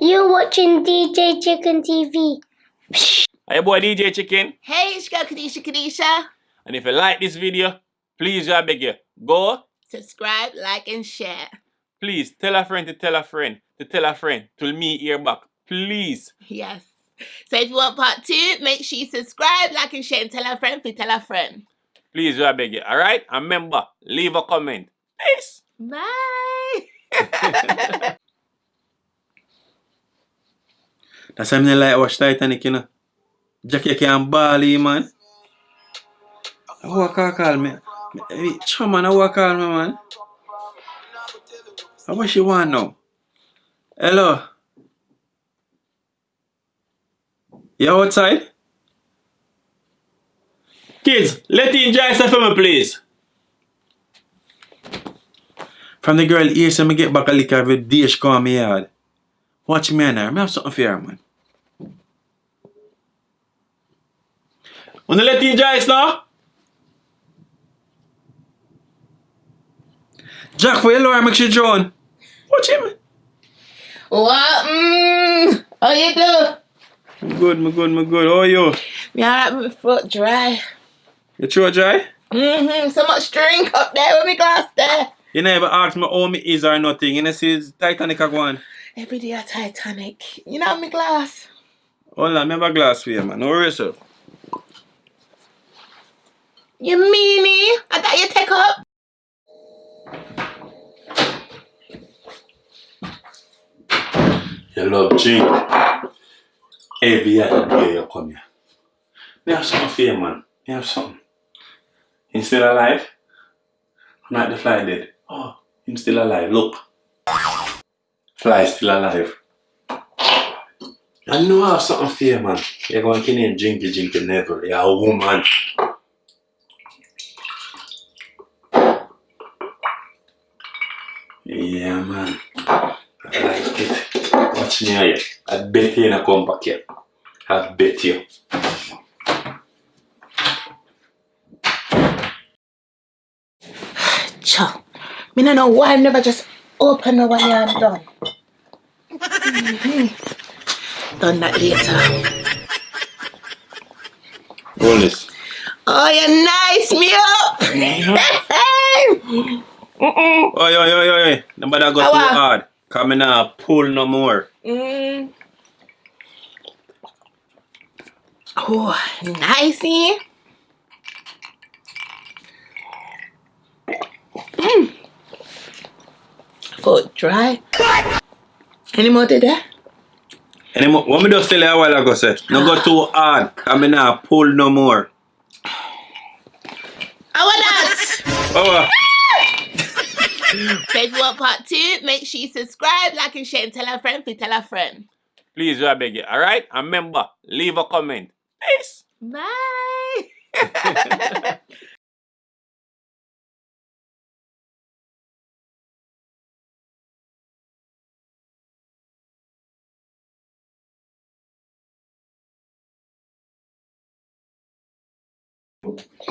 You're watching DJ Chicken TV. Hey boy DJ Chicken. Hey, it's your girl Kadisha Kadisha. And if you like this video, please I beg you, go, Subscribe, like, and share. please tell a friend to tell a friend to tell a friend till me hear back. Please. Yes. So if you want part two, make sure you subscribe, like, and share, and tell a friend to tell a friend. Please I beg you. Alright? And remember, leave a comment. Peace. Bye. That's why I like watch Titanic, you know. Jackie can bally, man. Who I call call me? me Chum, man, who I call me, man? How what she want now? Hello? You outside? Kids, let in enjoy stuff for me, please. From the girl here, so me get back a lick of a dish call me yard. Watch me and her. Me have something for her, man. Wanna let in enjoy now? Jack, for your lawyer, make sure John. Watch him. what? Mm, how you do? Me good, me good, me good. How are you? Me alright with my throat dry. Your throat dry? Mm-hmm. So much drink up there with me glass there. You never ask me how me is or nothing. You know, see Titanic a go on. Every day a Titanic. You know me glass. Hold on, me have a glass for you, man. No worry, yourself. You meanie? I thought you take up. You love drink. Every other you come here. Me have something for you, man. Me have something. Him still alive? I'm Not the fly dead. Oh, him still alive. Look. Fly still alive. I know I have something for you, man. You're going to name Jinky Jinky never. You're a woman. Yeah, man. I like it. Watch me here. I bet you not come back here. I bet you. Cha. Me no know why I never just open the way I'm done. Done that later. Roll this. Oh, you nice me up. Mm-mm. Oi, oi, oi, oi. Nobody go too Awa. hard. Coming out, pull no more. Mm. Oh, nicey. Mm. Foot dry. Any more to there? Any more? What me just tell you a while ago, say, no go too hard. Coming out, pull no more. About that? Oh, You want part two, make sure you subscribe, like, and share, and tell a friend to tell a friend. Please I beg you. Alright? And remember, leave a comment. Peace. Bye.